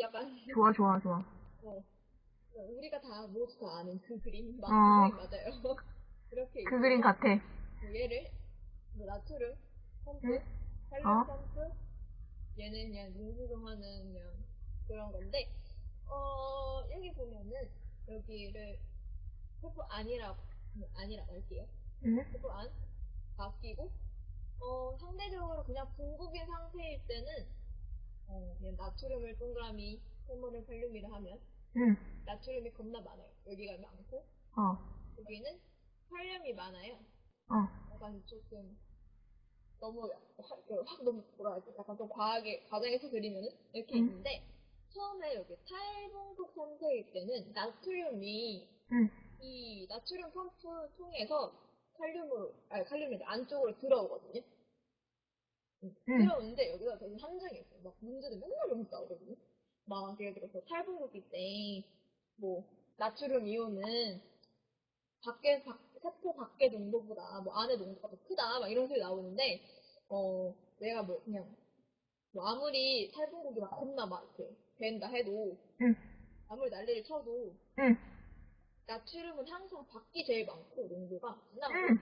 약간 좋아, 좋아, 좋아. 어, 우리가 다 모두 다 아는 그 그림 맞, 어. 그림 맞아요. 이렇게 그 그림 같아. 뭐 얘를 뭐 나트륨 펌프, 응? 칼륨 어? 펌프 얘는 그냥 농수동하는 그냥 그런 건데 어 여기 보면은 여기를 펌프 안이라고 뭐 안이라고 할게요. 응? 펌프 안 바뀌고 어 상대적으로 그냥 붕국인 상태일 때는 어, 그냥 나트륨을 동그라미 호모를 칼륨이라 하면 응. 나트륨이 겁나 많아요. 여기가 많고 어. 여기는 칼륨이 많아요. 어. 약간 조금 너무 확, 확 너무 뭐라 하지? 약간 좀 과하게 과장해서 그리면은 이렇게 응. 있는데 처음에 여기 탈봉속 섬세일 때는 나트륨이 응. 이 나트륨 펌프 통해서 칼륨으로 아니 칼륨이 안쪽으로 들어오거든요. 음, 응. 들어오는데 여기가 되게 한정이 있어요. 막 문제들 맨날 여기 나오거든요. 막 예를 들어서 탈분국일 때뭐 나트륨 이온은 밖에 밖 세포 밖의 농도보다 뭐 안의 농도가 더 크다 막 이런 소리 나오는데 어 내가 뭐 그냥 뭐 아무리 탈분국이 막 겁나 막 이렇게 된다 해도 응. 아무리 난리를 쳐도 응. 나트륨은 항상 밖이 제일 많고 농도가 진하고 응.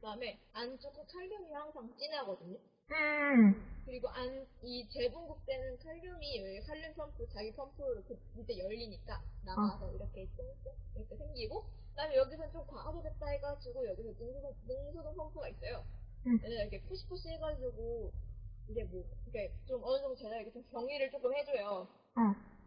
그다음에 안쪽은 칼륨이 항상 진하거든요. 응. 그리고 안 이 재분국 때는 칼륨이 여기 칼륨 펌프 자기 펌프로 그 밑에 열리니까 나가서 이렇게 쫑쫑 이렇게 생기고 그다음에 여기서 좀 과하겠다 해가지고 여기서 능수동 능수동 펌프가 있어요. 응. 얘는 이렇게 푸시푸시 해가지고 이제 뭐 이렇게 좀 어느 정도 제가 이렇게 좀 정리를 조금 해줘요. 어.